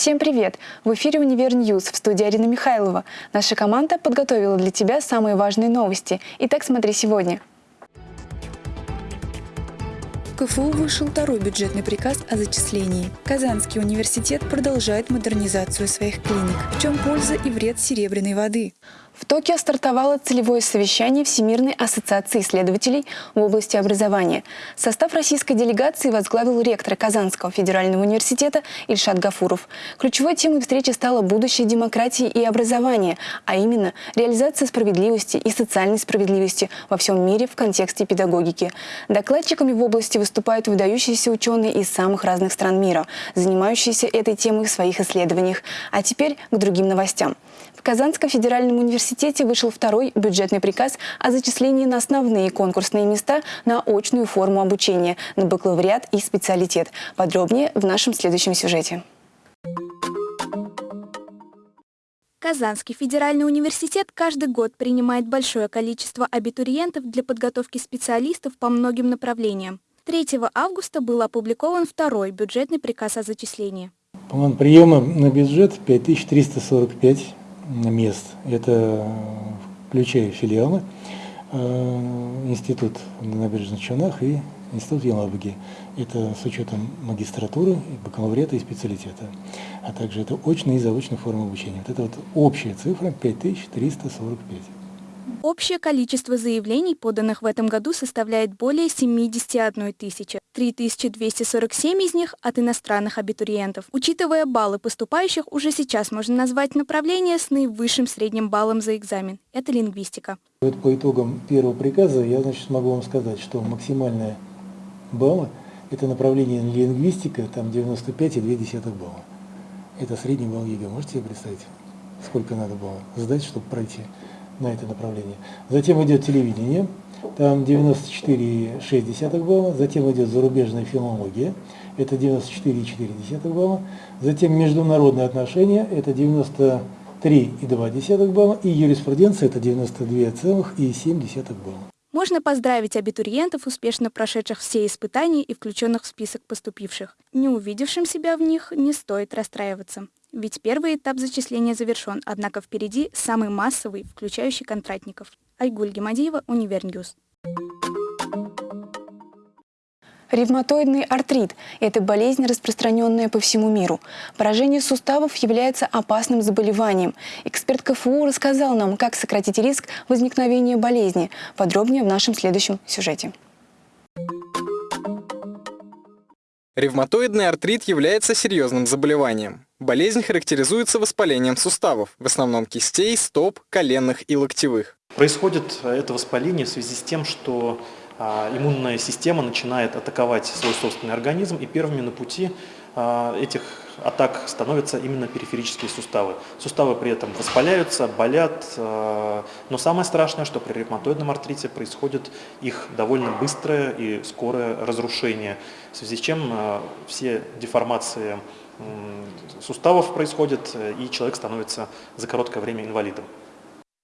Всем привет! В эфире «Univer News» в студии Арина Михайлова. Наша команда подготовила для тебя самые важные новости. Итак, смотри сегодня. КФУ вышел второй бюджетный приказ о зачислении. Казанский университет продолжает модернизацию своих клиник. В чем польза и вред серебряной воды? В Токио стартовало целевое совещание Всемирной ассоциации исследователей в области образования. Состав российской делегации возглавил ректор Казанского федерального университета Ильшат Гафуров. Ключевой темой встречи стало будущее демократии и образования, а именно реализация справедливости и социальной справедливости во всем мире в контексте педагогики. Докладчиками в области выступают выдающиеся ученые из самых разных стран мира, занимающиеся этой темой в своих исследованиях. А теперь к другим новостям. В Казанском федеральном университете вышел второй бюджетный приказ о зачислении на основные конкурсные места на очную форму обучения, на бакалавриат и специалитет. Подробнее в нашем следующем сюжете. Казанский федеральный университет каждый год принимает большое количество абитуриентов для подготовки специалистов по многим направлениям. 3 августа был опубликован второй бюджетный приказ о зачислении. План приема на бюджет 5345 мест. Это включая филиалы, э, институт на набережных Челнах и институт в Елабуге. Это с учетом магистратуры, бакалавриата и специалитета. А также это очная и заочная форма обучения. Вот это вот общая цифра 5345. Общее количество заявлений, поданных в этом году, составляет более 71 тысячи. 3247 из них от иностранных абитуриентов. Учитывая баллы поступающих, уже сейчас можно назвать направление с наивысшим средним баллом за экзамен. Это лингвистика. Вот по итогам первого приказа я значит, могу вам сказать, что максимальная балла – это направление лингвистика, там 95,2 балла. Это средний балл ЕГЭ. Можете себе представить, сколько надо было сдать, чтобы пройти? На это направление. Затем идет телевидение, там 94,6 балла. Затем идет зарубежная филология, это 94,4 балла. Затем международные отношения, это 93,2 балла. И юриспруденция, это 92,7 балла. Можно поздравить абитуриентов, успешно прошедших все испытания и включенных в список поступивших. Не увидевшим себя в них не стоит расстраиваться. Ведь первый этап зачисления завершен, однако впереди самый массовый, включающий контрактников. Айгуль Гемадиева, Univer News. Ревматоидный артрит – это болезнь, распространенная по всему миру. Поражение суставов является опасным заболеванием. Эксперт КФУ рассказал нам, как сократить риск возникновения болезни. Подробнее в нашем следующем сюжете. Ревматоидный артрит является серьезным заболеванием. Болезнь характеризуется воспалением суставов, в основном кистей, стоп, коленных и локтевых. Происходит это воспаление в связи с тем, что а, иммунная система начинает атаковать свой собственный организм, и первыми на пути а, этих атак становятся именно периферические суставы. Суставы при этом воспаляются, болят, а, но самое страшное, что при ревматоидном артрите происходит их довольно быстрое и скорое разрушение, в связи с чем все деформации суставов происходят, и человек становится за короткое время инвалидом.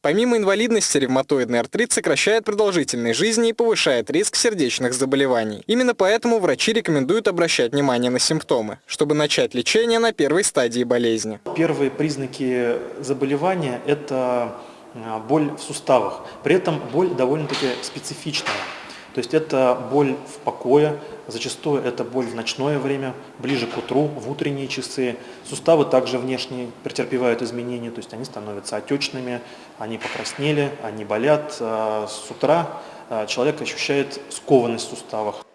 Помимо инвалидности, ревматоидный артрит сокращает продолжительность жизни и повышает риск сердечных заболеваний. Именно поэтому врачи рекомендуют обращать внимание на симптомы, чтобы начать лечение на первой стадии болезни. Первые признаки заболевания – это а, боль в суставах. При этом боль довольно-таки специфичная. То есть это боль в покое, зачастую это боль в ночное время, ближе к утру, в утренние часы. Суставы также внешне претерпевают изменения, то есть они становятся отечными, они покраснели, они болят. А с утра а, человек ощущает скованность в суставах.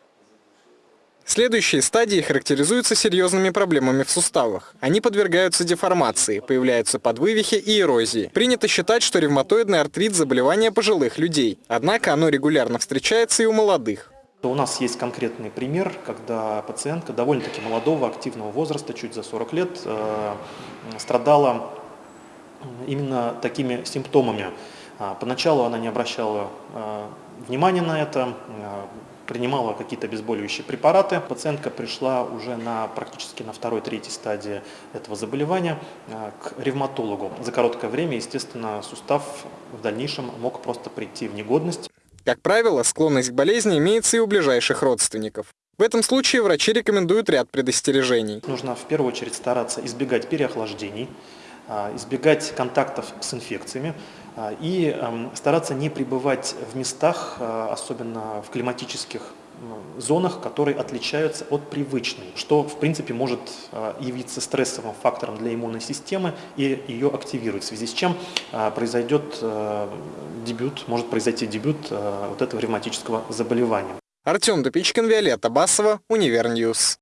Следующие стадии характеризуются серьезными проблемами в суставах. Они подвергаются деформации, появляются подвывихи и эрозии. Принято считать, что ревматоидный артрит – заболевание пожилых людей. Однако оно регулярно встречается и у молодых. У нас есть конкретный пример, когда пациентка довольно-таки молодого, активного возраста, чуть за 40 лет, э, страдала именно такими симптомами. А, поначалу она не обращала э, внимания на это, э, принимала какие-то обезболивающие препараты. Пациентка пришла уже на практически на второй-третьей стадии этого заболевания э, к ревматологу. За короткое время, естественно, сустав в дальнейшем мог просто прийти в негодность. Как правило, склонность к болезни имеется и у ближайших родственников. В этом случае врачи рекомендуют ряд предостережений. Нужно в первую очередь стараться избегать переохлаждений, избегать контактов с инфекциями а, и эм, стараться не пребывать в местах, а, особенно в климатических зонах, которые отличаются от привычной, что в принципе может явиться стрессовым фактором для иммунной системы и ее активировать, в связи с чем произойдет э, дебют, может произойти дебют э, вот этого ревматического заболевания. Артем Дупичкин, Виолетта Басова, Univer News.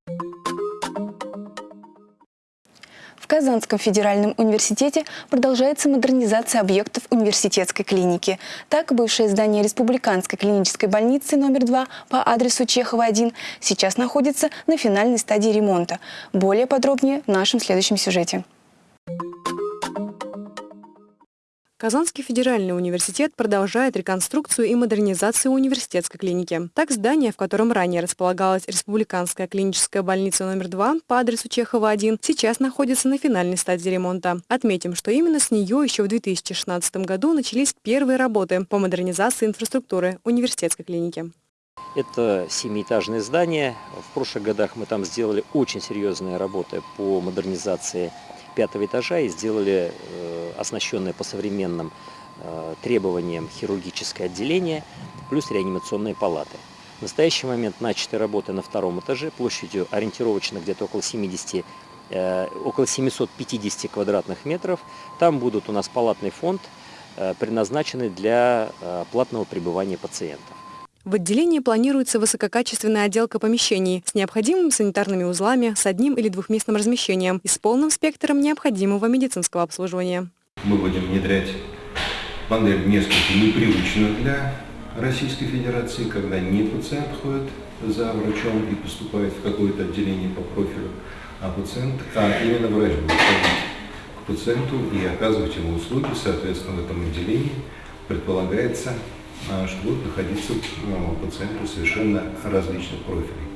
Казанском федеральном университете продолжается модернизация объектов университетской клиники. Так, бывшее здание Республиканской клинической больницы номер 2 по адресу Чехова-1 сейчас находится на финальной стадии ремонта. Более подробнее в нашем следующем сюжете. Казанский федеральный университет продолжает реконструкцию и модернизацию университетской клиники. Так, здание, в котором ранее располагалась Республиканская клиническая больница номер 2 по адресу Чехова-1, сейчас находится на финальной стадии ремонта. Отметим, что именно с нее еще в 2016 году начались первые работы по модернизации инфраструктуры университетской клиники. Это семиэтажное здание. В прошлых годах мы там сделали очень серьезные работы по модернизации пятого этажа и сделали э, оснащенное по современным э, требованиям хирургическое отделение, плюс реанимационные палаты. В настоящий момент начаты работы на втором этаже площадью ориентировочно где-то около 70 э, около 750 квадратных метров. Там будут у нас палатный фонд, предназначенный для платного пребывания пациентов. В отделении планируется высококачественная отделка помещений с необходимыми санитарными узлами, с одним или двухместным размещением и с полным спектром необходимого медицинского обслуживания. Мы будем внедрять модель несколько непривычную для Российской Федерации, когда не пациент ходит за врачом и поступает в какое-то отделение по профилю, а пациент, а именно врач будет ходить к пациенту и оказывать ему услуги, соответственно, в этом отделении предполагается что будут находиться ну, пациенты совершенно различных профилей.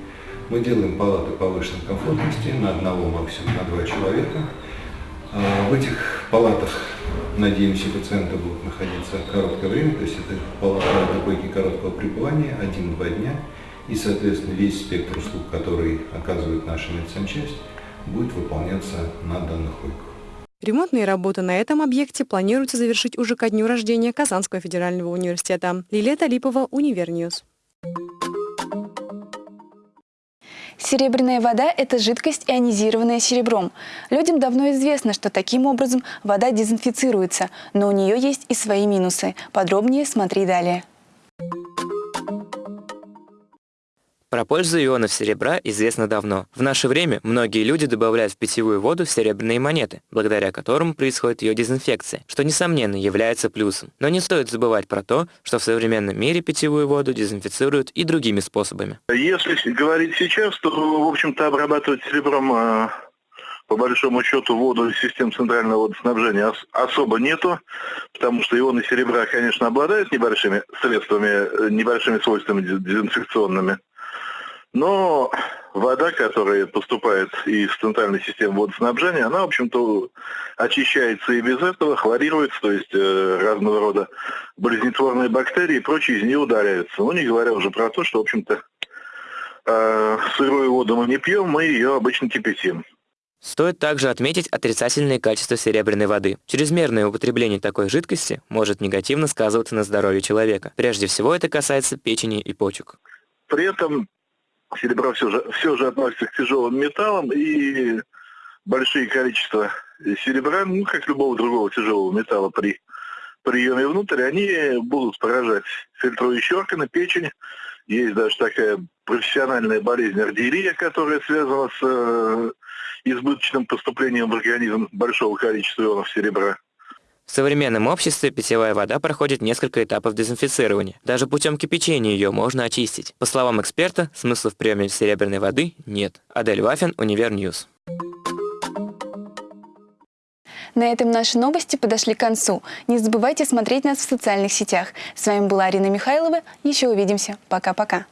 Мы делаем палаты повышенной комфортности на одного, максимум на два человека. А, в этих палатах, надеемся, пациенты будут находиться короткое время, то есть это палата койки короткого пребывания, один-два дня, и, соответственно, весь спектр услуг, который оказывает наша медсанчасть, будет выполняться на данных койках. Ремонтные работы на этом объекте планируется завершить уже ко дню рождения Казанского федерального университета. Лилия Талипова, Univer News. Серебряная вода – это жидкость, ионизированная серебром. Людям давно известно, что таким образом вода дезинфицируется, но у нее есть и свои минусы. Подробнее смотри далее. Про пользу ионов серебра известно давно. В наше время многие люди добавляют в питьевую воду серебряные монеты, благодаря которым происходит ее дезинфекция, что, несомненно, является плюсом. Но не стоит забывать про то, что в современном мире питьевую воду дезинфицируют и другими способами. Если говорить сейчас, то, в общем-то, обрабатывать серебром а, по большому счету воду из систем центрального водоснабжения особо нету, потому что ионы серебра, конечно, обладают небольшими средствами, э, небольшими свойствами дезинфекционными. Но вода, которая поступает из центральной системы водоснабжения, она, в общем-то, очищается и без этого, хлорируется, то есть э, разного рода болезнетворные бактерии и прочие из нее удаляются. Ну, не говоря уже про то, что, в общем-то, э, сырую воду мы не пьем, мы ее обычно кипятим. Стоит также отметить отрицательные качества серебряной воды. Чрезмерное употребление такой жидкости может негативно сказываться на здоровье человека. Прежде всего это касается печени и почек. При этом серебро все же, все же относится к тяжелым металлам, и большие количества серебра, ну, как любого другого тяжелого металла при приеме внутрь, они будут поражать фильтрующие органы, печень. Есть даже такая профессиональная болезнь аргирия, которая связана с э, избыточным поступлением в организм большого количества ионов серебра. В современном обществе питьевая вода проходит несколько этапов дезинфицирования. Даже путем кипячения ее можно очистить. По словам эксперта, смысла в приеме серебряной воды нет. Адель Вафин, Univer News. На этом наши новости подошли к концу. Не забывайте смотреть нас в социальных сетях. С вами была Арина Михайлова. Еще увидимся. Пока-пока.